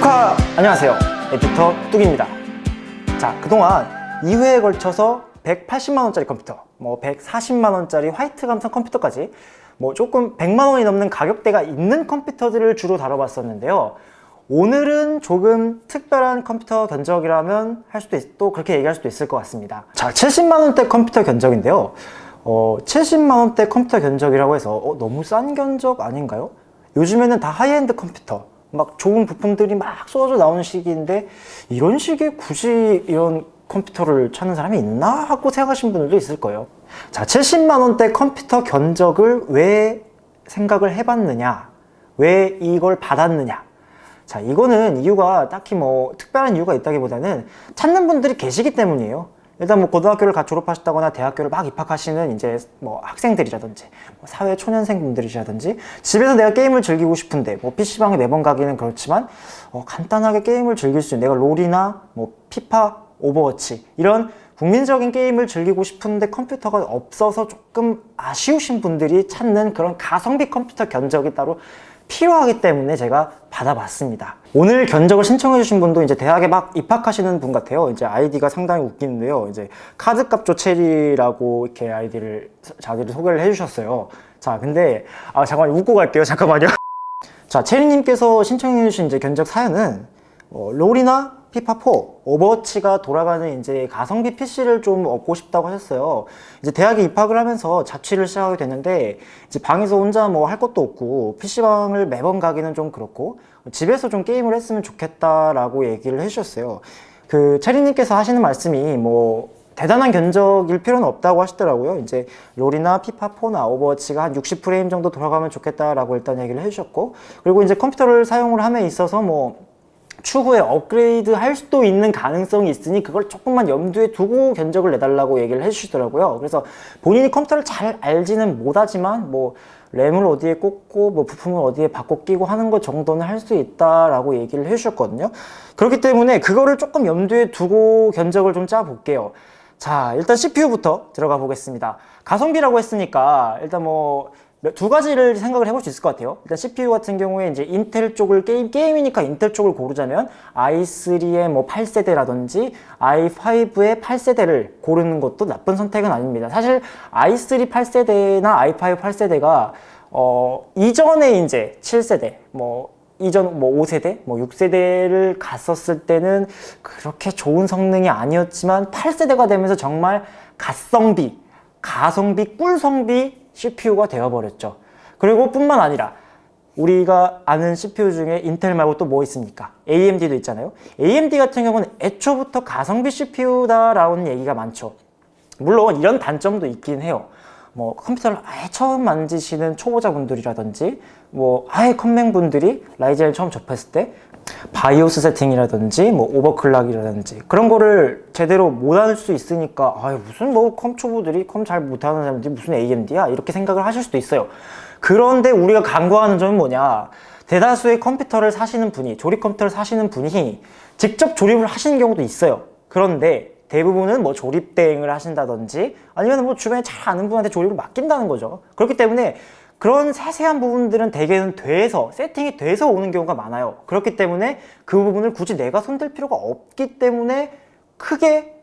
축하! 안녕하세요. 에디터 뚝입니다. 자, 그동안 2회에 걸쳐서 180만원짜리 컴퓨터, 뭐 140만원짜리 화이트 감성 컴퓨터까지 뭐 조금 100만원이 넘는 가격대가 있는 컴퓨터들을 주로 다뤄봤었는데요. 오늘은 조금 특별한 컴퓨터 견적이라면 할 수도 있, 또 그렇게 얘기할 수도 있을 것 같습니다. 자, 70만원대 컴퓨터 견적인데요. 어, 70만원대 컴퓨터 견적이라고 해서 어, 너무 싼 견적 아닌가요? 요즘에는 다 하이엔드 컴퓨터 막 좋은 부품들이 막 쏟아져 나오는 시기인데 이런 시기에 굳이 이런 컴퓨터를 찾는 사람이 있나? 하고 생각하시는 분들도 있을 거예요. 자 70만원대 컴퓨터 견적을 왜 생각을 해봤느냐? 왜 이걸 받았느냐? 자 이거는 이유가 딱히 뭐 특별한 이유가 있다기보다는 찾는 분들이 계시기 때문이에요 일단 뭐 고등학교를 갓 졸업하셨다거나 대학교를 막 입학하시는 이제 뭐 학생들이라든지 뭐 사회 초년생 분들이라든지 집에서 내가 게임을 즐기고 싶은데 뭐 PC방에 매번 가기는 그렇지만 어, 간단하게 게임을 즐길 수 있는 내가 롤이나 뭐 FIFA, Overwatch 이런 국민적인 게임을 즐기고 싶은데 컴퓨터가 없어서 조금 아쉬우신 분들이 찾는 그런 가성비 컴퓨터 견적이 따로 필요하기 때문에 제가 받아봤습니다. 오늘 견적을 신청해 주신 분도 이제 대학에 막 입학하시는 분 같아요. 이제 아이디가 상당히 웃기는데요. 이제 카드값 조 체리라고 이렇게 아이디를 자기를 소개를 해 주셨어요. 자 근데 아 잠깐만 웃고 갈게요. 잠깐만요. 자 체리님께서 신청해 주신 이제 견적 사연은 어, 롤이나 FIFA4, Overwatch가 돌아가는 이제 가성비 PC를 좀 얻고 싶다고 하셨어요. 이제 대학에 입학을 하면서 자취를 시작하게 됐는데 이제 방에서 혼자 뭐 할 것도 없고 PC방을 매번 가기는 좀 그렇고 집에서 좀 게임을 했으면 좋겠다라고 얘기를 해주셨어요. 그 체리님께서 하시는 말씀이 뭐 대단한 견적일 필요는 없다고 하시더라고요. 이제 롤이나 FIFA4나 Overwatch가 한 60프레임 정도 돌아가면 좋겠다라고 일단 얘기를 해주셨고 그리고 이제 컴퓨터를 사용을 함에 있어서 뭐 추후에 업그레이드 할 수도 있는 가능성이 있으니 그걸 조금만 염두에 두고 견적을 내달라고 얘기를 해주시더라고요. 그래서 본인이 컴퓨터를 잘 알지는 못하지만 뭐 램을 어디에 꽂고 뭐 부품을 어디에 바꿔 끼고 하는 것 정도는 할 수 있다라고 얘기를 해주셨거든요. 그렇기 때문에 그거를 조금 염두에 두고 견적을 좀 짜볼게요. 자 일단 CPU부터 들어가 보겠습니다. 가성비라고 했으니까 일단 뭐 두 가지를 생각을 해볼 수 있을 것 같아요. 일단 CPU 같은 경우에 이제 인텔 쪽을 게임, 게임이니까 인텔 쪽을 고르자면 i3의 뭐 8세대라든지 i5의 8세대를 고르는 것도 나쁜 선택은 아닙니다. 사실 i3 8세대나 i5 8세대가 어, 이전에 이제 7세대 뭐 이전 뭐 5세대, 뭐 6세대를 갔었을 때는 그렇게 좋은 성능이 아니었지만 8세대가 되면서 정말 가성비, 가성비, 꿀성비 CPU가 되어버렸죠. 그리고 뿐만 아니라 우리가 아는 CPU 중에 인텔 말고 또 뭐 있습니까? AMD도 있잖아요. AMD 같은 경우는 애초부터 가성비 CPU다라는 얘기가 많죠. 물론 이런 단점도 있긴 해요. 뭐 컴퓨터를 아예 처음 만지시는 초보자분들이라든지 뭐 아예 컴맹분들이 Ryzen을 처음 접했을 때 바이오스 세팅이라든지 뭐 overclock이라든지 그런 거를 제대로 못할 수 있으니까 아 무슨 뭐 컴 초보들이 컴 잘 못하는 사람들이 무슨 AMD야? 이렇게 생각을 하실 수도 있어요. 그런데 우리가 간과하는 점은 뭐냐? 대다수의 컴퓨터를 사시는 분이 조립 컴퓨터를 사시는 분이 직접 조립을 하시는 경우도 있어요. 그런데 대부분은 뭐 조립 대행을 하신다든지 아니면 뭐 주변에 잘 아는 분한테 조립을 맡긴다는 거죠. 그렇기 때문에 그런 세세한 부분들은 대개는 돼서 세팅이 돼서 오는 경우가 많아요. 그렇기 때문에 그 부분을 굳이 내가 손댈 필요가 없기 때문에 크게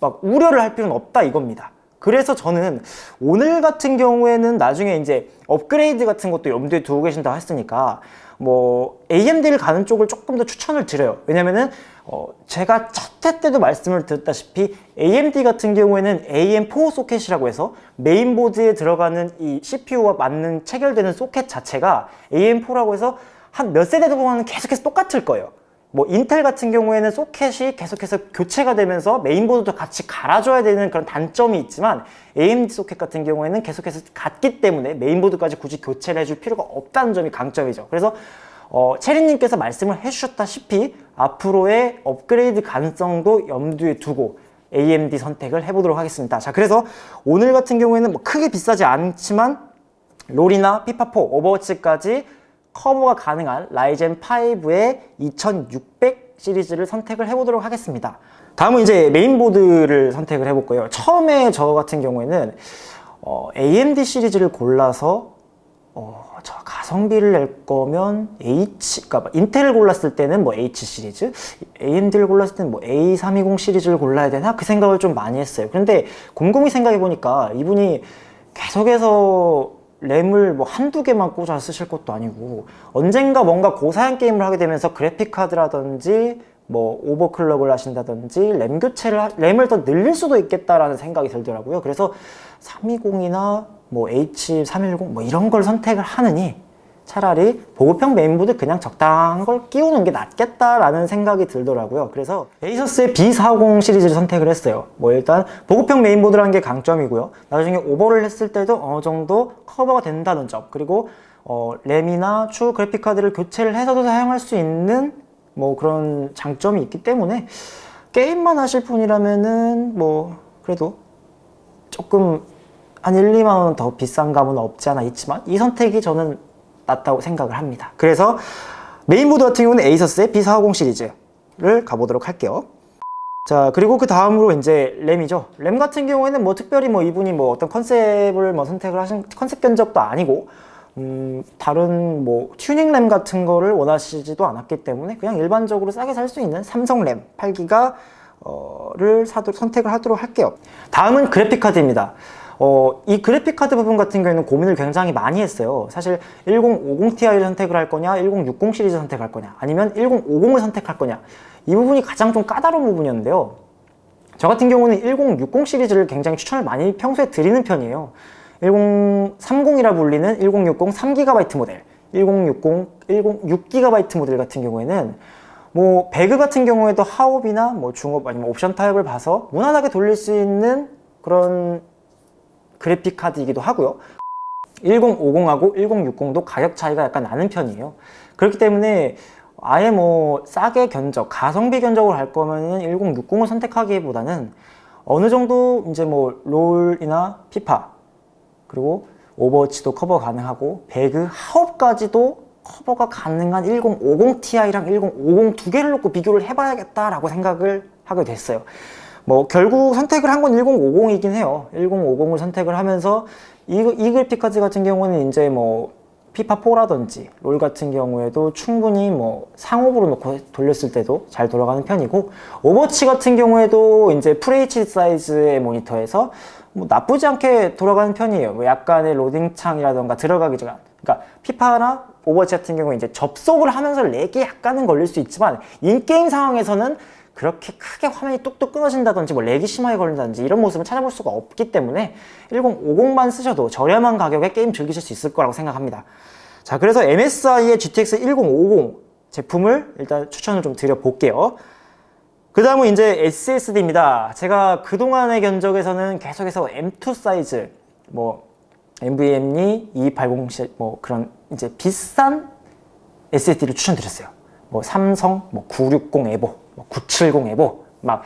막 우려를 할 필요는 없다 이겁니다 그래서 저는 오늘 같은 경우에는 나중에 이제 업그레이드 같은 것도 염두에 두고 계신다고 했으니까 뭐 AMD를 가는 쪽을 조금 더 추천을 드려요. 왜냐면은 어 제가 첫 회 때도 말씀을 드렸다시피 AMD 같은 경우에는 AM4 소켓이라고 해서 메인보드에 들어가는 이 CPU와 맞는 체결되는 소켓 자체가 AM4라고 해서 한 몇 세대 동안은 계속해서 똑같을 거예요 뭐 인텔 같은 경우에는 소켓이 계속해서 교체가 되면서 메인보드도 같이 갈아줘야 되는 그런 단점이 있지만 AMD 소켓 같은 경우에는 계속해서 같기 때문에 메인보드까지 굳이 교체를 해줄 필요가 없다는 점이 강점이죠. 그래서 어, 체리님께서 말씀을 해주셨다시피 앞으로의 업그레이드 가능성도 염두에 두고 AMD 선택을 해보도록 하겠습니다. 자 그래서 오늘 같은 경우에는 뭐 크게 비싸지 않지만 롤이나 FIFA4, Overwatch까지 커버가 가능한 Ryzen 5의 2600 시리즈를 선택을 해보도록 하겠습니다. 다음은 이제 메인보드를 선택을 해볼 거예요. 처음에 저 같은 경우에는 어, AMD 시리즈를 골라서 어, 저 가성비를 낼 거면 H, 그러니까 인텔을 골랐을 때는 뭐 H 시리즈, AMD를 골랐을 때는 뭐 A320 시리즈를 골라야 되나? 그 생각을 좀 많이 했어요. 그런데 곰곰이 생각해 보니까 이분이 계속해서 램을 뭐 한두 개만 꽂아 쓰실 것도 아니고 언젠가 뭔가 고사양 게임을 하게 되면서 그래픽 카드라든지 뭐 overclock을 하신다든지 램 교체를 하- 램을 더 늘릴 수도 있겠다라는 생각이 들더라고요. 그래서 320이나 뭐 H310 뭐 이런 걸 선택을 하느니 차라리 보급형 메인보드 그냥 적당한 걸 끼우는 게 낫겠다라는 생각이 들더라고요. 그래서 ASUS의 B450 시리즈를 선택을 했어요. 뭐 일단 보급형 메인보드라는 게 강점이고요. 나중에 오버를 했을 때도 어느 정도 커버가 된다는 점. 그리고 어, 램이나 추후 그래픽 카드를 교체를 해서도 사용할 수 있는 뭐 그런 장점이 있기 때문에 게임만 하실 분이라면은 뭐 그래도 조금 한 1, 2만 원 더 비싼 감은 없지 않아 있지만 이 선택이 저는 낫다고 생각을 합니다. 그래서 메인보드 같은 경우는 ASUS의 B450 시리즈를 가보도록 할게요. 자 그리고 그 다음으로 이제 램이죠. 램 같은 경우에는 뭐 특별히 뭐 이분이 뭐 어떤 컨셉을 뭐 선택을 하신 컨셉 견적도 아니고 음, 다른 뭐 튜닝 램 같은 거를 원하시지도 않았기 때문에 그냥 일반적으로 싸게 살 수 있는 삼성 램 8기가 를 사도록 선택을 하도록 할게요. 다음은 그래픽 카드입니다. 어, 이 그래픽 카드 부분 같은 경우에는 고민을 굉장히 많이 했어요. 사실 1050ti를 선택을 할 거냐, 1060 시리즈 선택할 거냐, 아니면 1050을 선택할 거냐. 이 부분이 가장 좀 까다로운 부분이었는데요. 저 같은 경우는 1060 시리즈를 굉장히 추천을 많이 평소에 드리는 편이에요. 1030이라 불리는 1060 3GB 모델, 1060, 10 6GB 모델 같은 경우에는 뭐 배그 같은 경우에도 하옵이나 뭐 중업 아니면 옵션 타입을 봐서 무난하게 돌릴 수 있는 그런 그래픽 카드이기도 하고요. 1050하고 1060도 가격 차이가 약간 나는 편이에요. 그렇기 때문에 아예 뭐 싸게 견적, 가성비 견적으로 할 거면은 1060을 선택하기보다는 어느 정도 이제 뭐 롤이나 피파 그리고 Overwatch도 커버 가능하고 배그 하옵까지도 커버가 가능한 1050ti랑 1050 두 개를 놓고 비교를 해봐야겠다라고 생각을 하게 됐어요. 뭐 결국 선택을 한 건 1050이긴 해요. 1050을 선택을 하면서 이, 이 그래픽 카드 같은 경우는 이제 뭐 FIFA4라든지 롤 같은 경우에도 충분히 뭐 상옵으로 놓고 돌렸을 때도 잘 돌아가는 편이고 오버워치 같은 경우에도 이제 FHD 사이즈의 모니터에서 뭐 나쁘지 않게 돌아가는 편이에요. 뭐 약간의 로딩 창이라던가 들어가기 전 그러니까 피파나 오버워치 같은 경우에 이제 접속을 하면서 렉이 약간은 걸릴 수 있지만 in-game 상황에서는 그렇게 크게 화면이 뚝뚝 끊어진다든지 뭐 렉이 심하게 걸린다든지 이런 모습을 찾아볼 수가 없기 때문에 1050만 쓰셔도 저렴한 가격에 게임 즐기실 수 있을 거라고 생각합니다. 자 그래서 MSI의 GTX 1050 제품을 일단 추천을 좀 드려볼게요. 그 다음은 이제 SSD입니다. 제가 그동안의 견적에서는 계속해서 M2 사이즈, 뭐, NVMe 2280, 뭐, 그런 이제 비싼 SSD를 추천드렸어요. 뭐, 삼성, 뭐, 960 에보, 뭐, 970 에보, 막,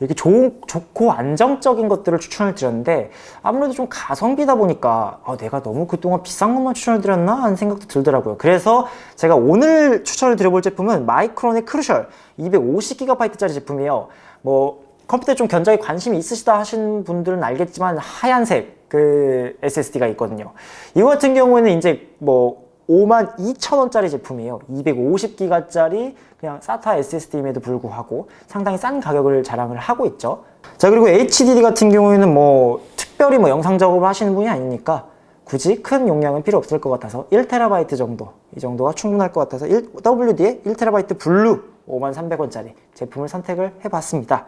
이렇게 좋은, 좋고 안정적인 것들을 추천을 드렸는데, 아무래도 좀 가성비다 보니까, 아, 내가 너무 그동안 비싼 것만 추천을 드렸나? 하는 생각도 들더라고요. 그래서 제가 오늘 추천을 드려볼 제품은 마이크론의 크루셜 250GB짜리 제품이에요. 뭐, 컴퓨터에 좀 견적에 관심이 있으시다 하신 분들은 알겠지만 하얀색 그 SSD가 있거든요. 이거 같은 경우에는 이제 뭐 5만 2천 원짜리 제품이에요. 250기가짜리 그냥 SATA SSD임에도 불구하고 상당히 싼 가격을 자랑을 하고 있죠. 자 그리고 HDD 같은 경우에는 뭐 특별히 뭐 영상 작업을 하시는 분이 아니니까 굳이 큰 용량은 필요 없을 것 같아서 1TB 정도 이 정도가 충분할 것 같아서 1, WD의 1TB 블루 53,300원짜리 제품을 선택을 해봤습니다.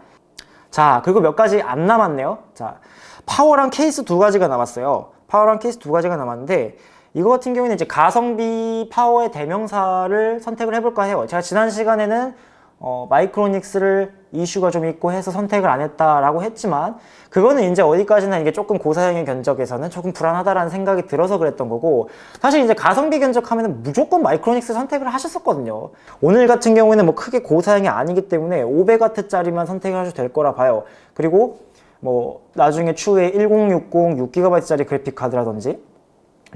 자 그리고 몇 가지 안 남았네요 자 파워랑 케이스 두 가지가 남았어요 파워랑 케이스 두 가지가 남았는데 이거 같은 경우에는 이제 가성비 파워의 대명사를 선택을 해볼까 해요. 제가 지난 시간에는 어, 마이크로닉스를 이슈가 좀 있고 해서 선택을 안 했다라고 했지만 그거는 이제 어디까지나 이게 조금 고사양의 견적에서는 조금 불안하다라는 생각이 들어서 그랬던 거고 사실 이제 가성비 견적하면 무조건 마이크로닉스 선택을 하셨었거든요. 오늘 같은 경우에는 뭐 크게 고사양이 아니기 때문에 500W짜리만 선택을 하셔도 될 거라 봐요. 그리고 뭐 나중에 추후에 1060 6GB짜리 그래픽 카드라든지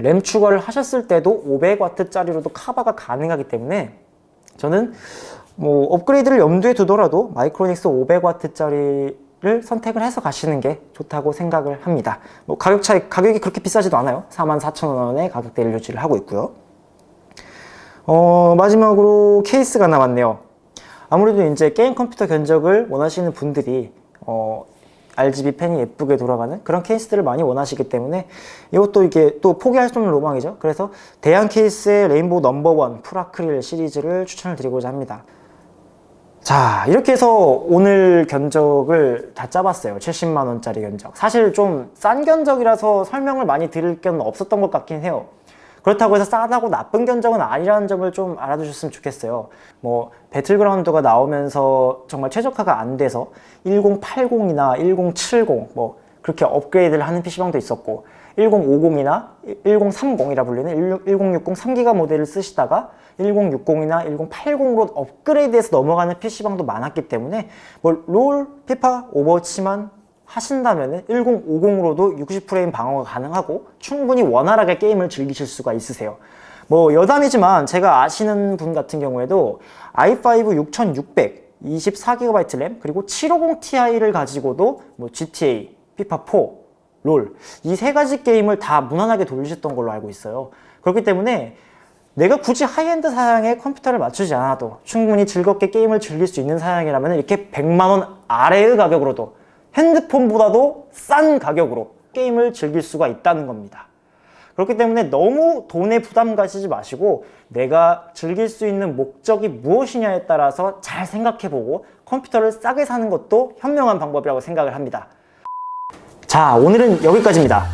램 추가를 하셨을 때도 500W짜리로도 커버가 가능하기 때문에 저는 뭐 업그레이드를 염두에 두더라도 마이크로닉스 500W짜리 를 선택을 해서 가시는 게 좋다고 생각을 합니다. 뭐 가격 차이 가격이 그렇게 비싸지도 않아요. 44,000원의 가격대를 유지를 하고 있고요. 어, 마지막으로 케이스가 남았네요. 아무래도 이제 게임 컴퓨터 견적을 원하시는 분들이 어, RGB 팬이 예쁘게 돌아가는 그런 케이스들을 많이 원하시기 때문에 이것도 이게 또 포기할 수 없는 로망이죠. 그래서 대양 케이스의 레인보우 넘버원 풀아크릴 시리즈를 추천을 드리고자 합니다. 자 이렇게 해서 오늘 견적을 다 짜봤어요 70만원짜리 견적 사실 좀 싼 견적이라서 설명을 많이 드릴 건 없었던 것 같긴 해요 그렇다고 해서 싸다고 나쁜 견적은 아니라는 점을 좀 알아두셨으면 좋겠어요. 뭐 배틀그라운드가 나오면서 정말 최적화가 안 돼서 1080이나 1070 뭐 그렇게 업그레이드를 하는 PC방도 있었고 1050이나 1030이라 불리는 1060 3기가 모델을 쓰시다가 1060이나 1080으로 업그레이드해서 넘어가는 PC방도 많았기 때문에 뭐 롤, 피파, 오버워치만 하신다면 1050으로도 60프레임 방어가 가능하고 충분히 원활하게 게임을 즐기실 수가 있으세요. 뭐 여담이지만 제가 아시는 분 같은 경우에도 i5 6600 24GB 램 그리고 750ti를 가지고도 뭐 GTA, 피파4, 롤 이 세 가지 게임을 다 무난하게 돌리셨던 걸로 알고 있어요. 그렇기 때문에 내가 굳이 하이엔드 사양에 컴퓨터를 맞추지 않아도 충분히 즐겁게 게임을 즐길 수 있는 사양이라면 이렇게 100만원 아래의 가격으로도 핸드폰보다도 싼 가격으로 게임을 즐길 수가 있다는 겁니다. 그렇기 때문에 너무 돈에 부담 가시지 마시고 내가 즐길 수 있는 목적이 무엇이냐에 따라서 잘 생각해보고 컴퓨터를 싸게 사는 것도 현명한 방법이라고 생각을 합니다. 자 오늘은 여기까지입니다.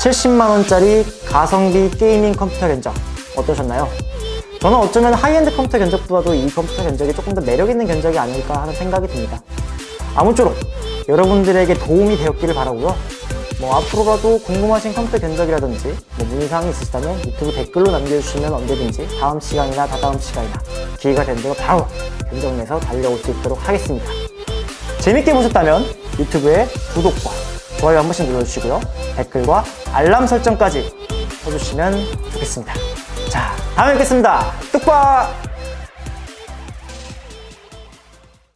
70만원짜리 가성비 게이밍 컴퓨터 견적 어떠셨나요? 저는 어쩌면 하이엔드 컴퓨터 견적보다도 이 컴퓨터 견적이 조금 더 매력있는 견적이 아닐까 하는 생각이 듭니다. 아무쪼록 여러분들에게 도움이 되었기를 바라고요. 뭐 앞으로라도 궁금하신 컴퓨터 견적이라든지 뭐 문의사항이 있으시다면 유튜브 댓글로 남겨주시면 언제든지 다음 시간이나 다다음 시간이나 기회가 된다면 바로 견적 내서 달려올 수 있도록 하겠습니다. 재밌게 보셨다면 유튜브에 구독과 좋아요 한 번씩 눌러주시고요. 댓글과 알람 설정까지 해주시면 좋겠습니다. 자 다음에 뵙겠습니다. 뚝박